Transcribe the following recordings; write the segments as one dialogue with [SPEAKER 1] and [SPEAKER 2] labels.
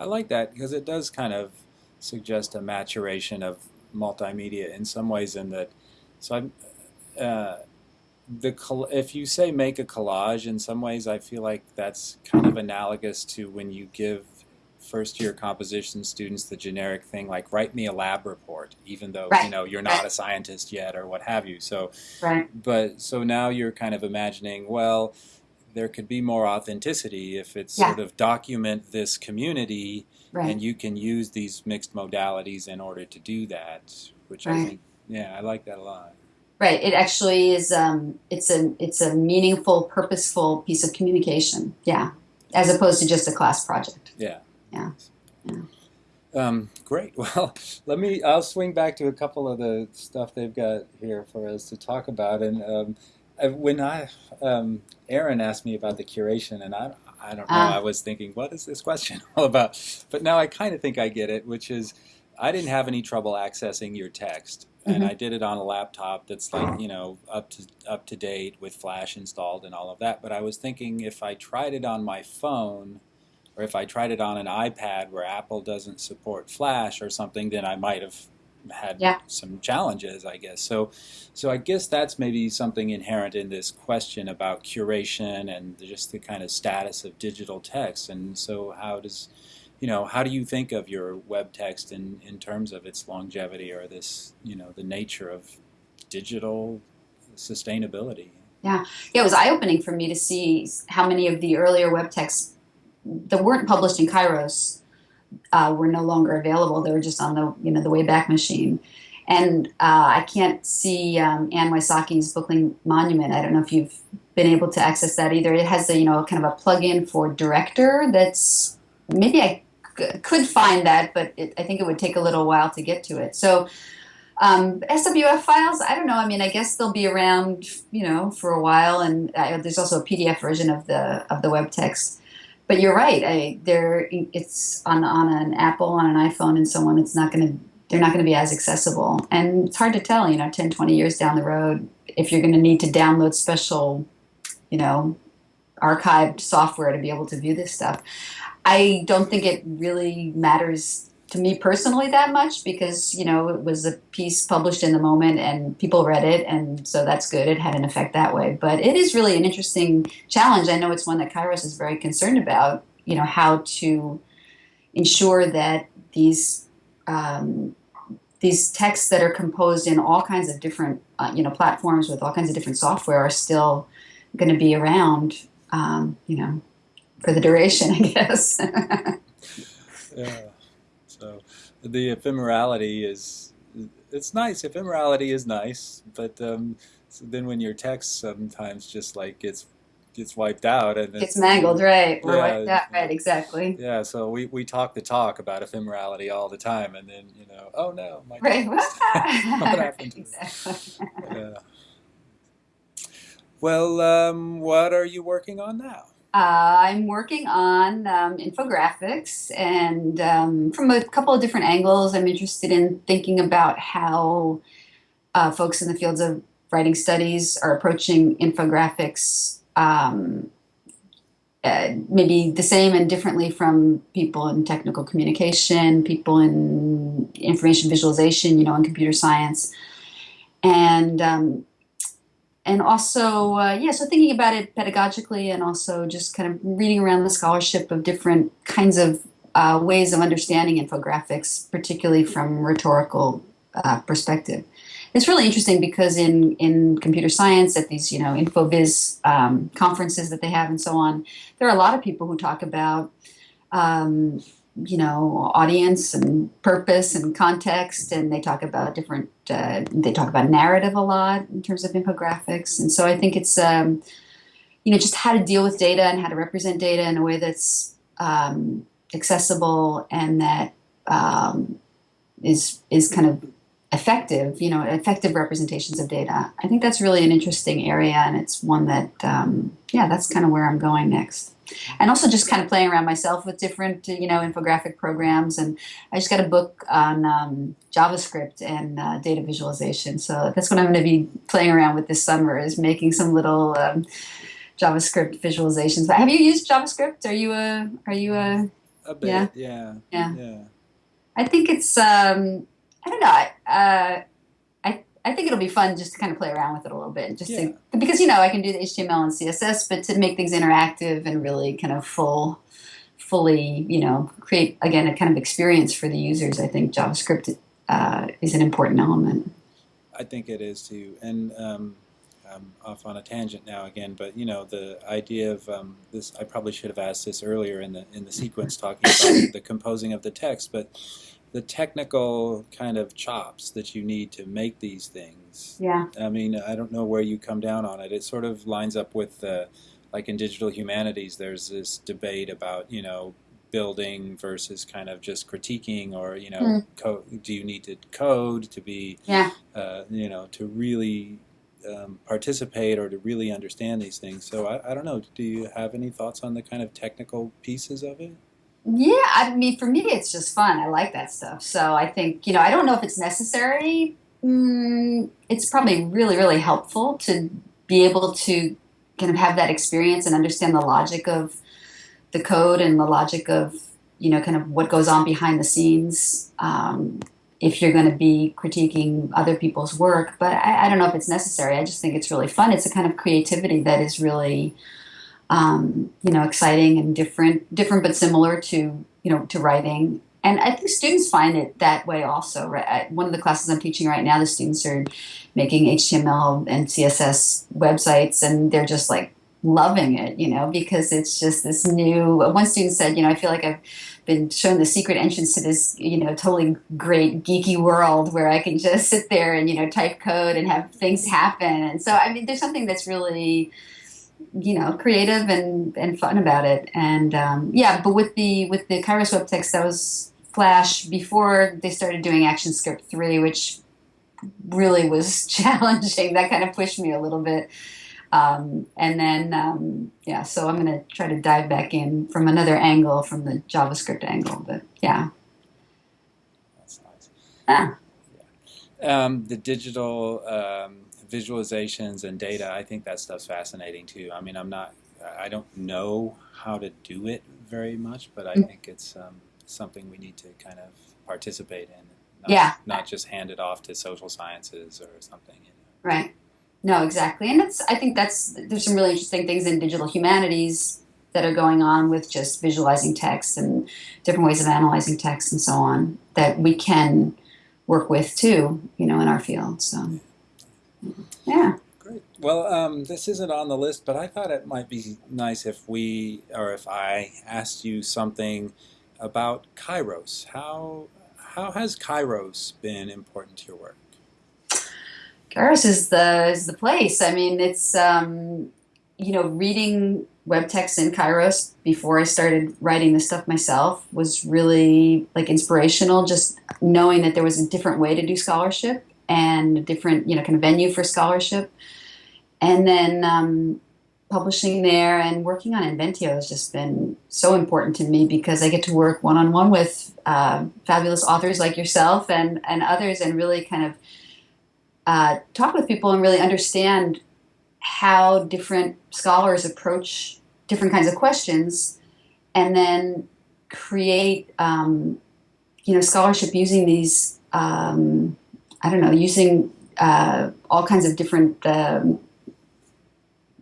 [SPEAKER 1] I like that because it does kind of suggest a maturation of multimedia in some ways in that so I'm uh, the if you say make a collage in some ways I feel like that's kind of analogous to when you give first year composition students the generic thing like write me a lab report even though
[SPEAKER 2] Right.
[SPEAKER 1] you know you're not
[SPEAKER 2] Right.
[SPEAKER 1] a scientist yet or what have you so
[SPEAKER 2] Right.
[SPEAKER 1] but so now you're kind of imagining well there could be more authenticity if it's
[SPEAKER 2] Yeah.
[SPEAKER 1] sort of document this community
[SPEAKER 2] Right.
[SPEAKER 1] and you can use these mixed modalities in order to do that which I think yeah I like that a lot
[SPEAKER 2] Right. It actually is. Um, it's a it's a meaningful, purposeful piece of communication. Yeah, as opposed to just a class project.
[SPEAKER 1] Yeah.
[SPEAKER 2] Yeah. Yeah.
[SPEAKER 1] Um, great. Well, let me. I'll swing back to a couple of the stuff they've got here for us to talk about. And um, when I, um, Aaron asked me about the curation, and I, I don't know.
[SPEAKER 2] Ah.
[SPEAKER 1] I was thinking, what is this question all about? But now I kind of think I get it, which is, I didn't have any trouble accessing your text, and
[SPEAKER 2] Mhm.
[SPEAKER 1] I did it on a laptop that's like you know up to up to date with Flash installed and all of that. But I was thinking if I tried it on my phone or if I tried it on an iPad where Apple doesn't support Flash or something, then I might have had
[SPEAKER 2] Yeah.
[SPEAKER 1] some challenges, I guess. So, so I guess that's maybe something inherent in this question about curation and just the kind of status of digital text. And so, how does, you know, how do you think of your web text in in terms of its longevity or this, you know, the nature of digital sustainability?
[SPEAKER 2] Yeah, it was eye opening for me to see how many of the earlier web texts that weren't published in Kairos uh, were no longer available. They were just on the you know the Wayback Machine. And uh, I can't see um, Anne Wysocki's Bookling Monument. I don't know if you've been able to access that either. It has a you know kind of a plugin for Director. That's maybe I could find that, but it, I think it would take a little while to get to it. So um, SWF files, I don't know. I mean, I guess they'll be around, you know, for a while, and uh, there's also a PDF version of the of the web text. But you're right. I, there, it's on on an Apple, on an iPhone, and so on. It's not going to. They're not going to be as accessible, and it's hard to tell. You know, 10, 20 years down the road, if you're going to need to download special, you know, archived software to be able to view this stuff. I don't think it really matters to me personally that much because you know it was a piece published in the moment and people read it and so that's good. It had an effect that way. But it is really an interesting challenge. I know it's one that kairos is very concerned about you know how to ensure that these um, these texts that are composed in all kinds of different uh, you know platforms with all kinds of different software are still going to be around um, you know for the duration i guess.
[SPEAKER 1] Yeah. So the ephemerality is it's nice. Ephemerality is nice, but um, so then when your text sometimes just like gets gets wiped out and
[SPEAKER 2] It's
[SPEAKER 1] it's
[SPEAKER 2] mangled, right?
[SPEAKER 1] Yeah.
[SPEAKER 2] like that, right? Exactly.
[SPEAKER 1] Yeah, so we, we talk the talk about ephemerality all the time, and then you know, oh no, my
[SPEAKER 2] Right.
[SPEAKER 1] what happened
[SPEAKER 2] exactly.
[SPEAKER 1] Yeah. Well, um, what are you working on now?
[SPEAKER 2] Uh, I'm working on um, infographics, and um, from a couple of different angles, I'm interested in thinking about how uh, folks in the fields of writing studies are approaching infographics. Um, uh, maybe the same and differently from people in technical communication, people in information visualization, you know, in computer science, and um, and also uh, yeah, so thinking about it pedagogically, and also just kind of reading around the scholarship of different kinds of uh, ways of understanding infographics, particularly from rhetorical uh, perspective. It's really interesting because in, in computer science, at these you know InfoVis um, conferences that they have and so on, there are a lot of people who talk about um, you know audience and purpose and context, and they talk about different. Uh, they talk about narrative a lot in terms of infographics, and so I think it's um, you know just how to deal with data and how to represent data in a way that's um, accessible and that um, is is kind of effective, you know, effective representations of data. I think that's really an interesting area, and it's one that, um, yeah, that's kind of where I'm going next. And also just kind of playing around myself with different, you know, infographic programs. And I just got a book on um, JavaScript and uh, data visualization. So that's what I'm going to be playing around with this summer is making some little um, JavaScript visualizations. Have you used JavaScript? Are you a are you a
[SPEAKER 1] A bit,
[SPEAKER 2] Yeah,
[SPEAKER 1] yeah,
[SPEAKER 2] yeah.
[SPEAKER 1] yeah.
[SPEAKER 2] I think it's um, I don't know. I, uh, I I think it'll be fun just to kind of play around with it a little bit, just
[SPEAKER 1] Yeah.
[SPEAKER 2] to because you know I can do the HTML and CSS, but to make things interactive and really kind of full, fully you know create again a kind of experience for the users. I think JavaScript uh, is an important element.
[SPEAKER 1] I think it is too. And um, I'm off on a tangent now again, but you know the idea of um, this. I probably should have asked this earlier in the in the sequence talking about the composing of the text, but the technical kind of chops that you need to make these things.
[SPEAKER 2] Yeah,
[SPEAKER 1] I mean, I don't know where you come down on it. It sort of lines up with, the, like in digital humanities, there's this debate about, you know, building versus kind of just critiquing, or you know, co- do you need to code to be,
[SPEAKER 2] yeah.
[SPEAKER 1] uh, you know, to really um, participate or to really understand these things? So I, I don't know. Do you have any thoughts on the kind of technical pieces of it?
[SPEAKER 2] Yeah, I mean, for me, it's just fun. I like that stuff. So I think, you know, I don't know if it's necessary. Mm, it's probably really, really helpful to be able to kind of have that experience and understand the logic of the code and the logic of, you know, kind of what goes on behind the scenes um, if you're going to be critiquing other people's work. But I, I don't know if it's necessary. I just think it's really fun. It's a kind of creativity that is really um, you know, exciting and different, different but similar to, you know, to writing. And I think students find it that way also. Right? One of the classes I'm teaching right now, the students are making HTML and CSS websites, and they're just like loving it, you know, because it's just this new. One student said, you know, I feel like I've been shown the secret entrance to this, you know, totally great geeky world where I can just sit there and you know type code and have things happen. And so, I mean, there's something that's really you know creative and and fun about it. And um, yeah but with the with the kairos web text that was flash before they started doing actionscript 3 which really was challenging. That kind of pushed me a little bit. Um, and then um, yeah so i'm going to try to dive back in from another angle from the javascript angle but yeah.
[SPEAKER 1] That's nice.
[SPEAKER 2] ah,
[SPEAKER 1] Um, the digital um, visualizations and data, I think that stuff's fascinating too. I mean, I'm not, I don't know how to do it very much, but I
[SPEAKER 2] Mm.
[SPEAKER 1] think it's um, something we need to kind of participate in. Not,
[SPEAKER 2] Yeah.
[SPEAKER 1] Not just hand it off to social sciences or something. You know.
[SPEAKER 2] right no exactly and it's i think that's there's some really interesting things in digital humanities that are going on with just visualizing text and different ways of analyzing text and so on that we can work with too you know in our field so yeah
[SPEAKER 1] Great. Well, um, this isn't on the list, but I thought it might be nice if we, or if I asked you something about Kairos. How how has Kairos been important to your work?
[SPEAKER 2] Kairos is the is the place. I mean, it's um, you know reading web text in Kairos before I started writing this stuff myself was really like inspirational. Just knowing that there was a different way to do scholarship and a different you know kind of venue for scholarship, and then um, publishing there and working on Inventio has just been so important to me because I get to work one on one with uh, fabulous authors like yourself and and others, and really kind of uh, talk with people and really understand how different scholars approach different kinds of questions, and then create um, you know scholarship using these um, I don't know using uh, all kinds of different um,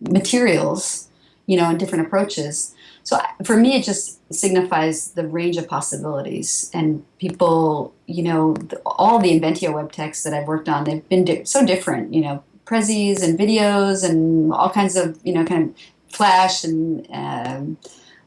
[SPEAKER 2] materials, you know, and different approaches. So for me, it just signifies the range of possibilities. And people, you know, all the Inventio web texts that I've worked on, they've been di- so different. You know, prezis and videos and all kinds of, you know, kind of flash and um,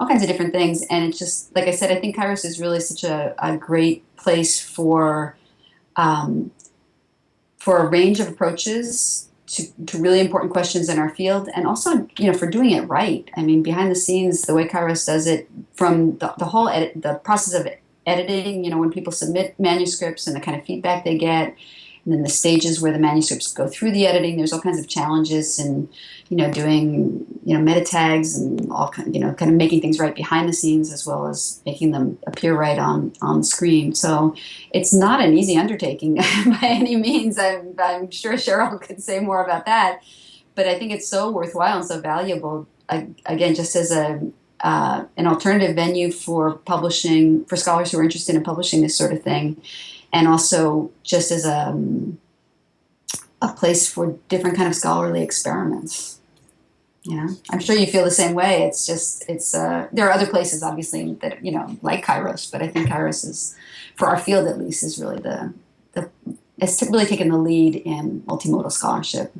[SPEAKER 2] all kinds of different things. And it's just like I said, I think Kairos is really such a, a great place for um, for a range of approaches to, to really important questions in our field and also you know for doing it right. I mean behind the scenes the way kairos does it from the, the whole edit, the process of editing you know when people submit manuscripts and the kind of feedback they get and then the stages where the manuscripts go through the editing there's all kinds of challenges and you know doing you know meta tags and all kind you know kind of making things right behind the scenes as well as making them appear right on on screen so it's not an easy undertaking by any means. I'm, I'm sure Cheryl could say more about that, but I think it's so worthwhile and so valuable. Again, just as a uh, an alternative venue for publishing for scholars who are interested in publishing this sort of thing, and also just as a um, a place for different kind of scholarly experiments. You know, I'm sure you feel the same way. It's just it's uh, there are other places obviously that you know like Kairos, but I think Kairos is for our field at least is really the the it's really taken the lead in multimodal scholarship.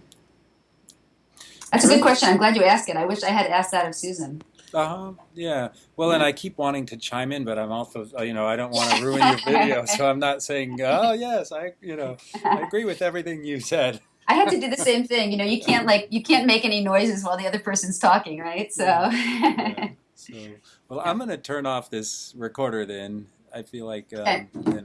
[SPEAKER 2] That's a good question. I'm glad you asked it. I wish I had asked that of Susan.
[SPEAKER 1] Uh-huh. Yeah. Well, and I keep wanting to chime in, but I'm also, uh, you know, I don't want to ruin your video, so I'm not saying, oh yes, I, you know, I agree with everything you said.
[SPEAKER 2] I had to do the same thing. You know, you can't like you can't make any noises while the other person's talking, right? So.
[SPEAKER 1] Yeah. So, well, I'm going to turn off this recorder then. I feel like, um,
[SPEAKER 2] Okay.
[SPEAKER 1] and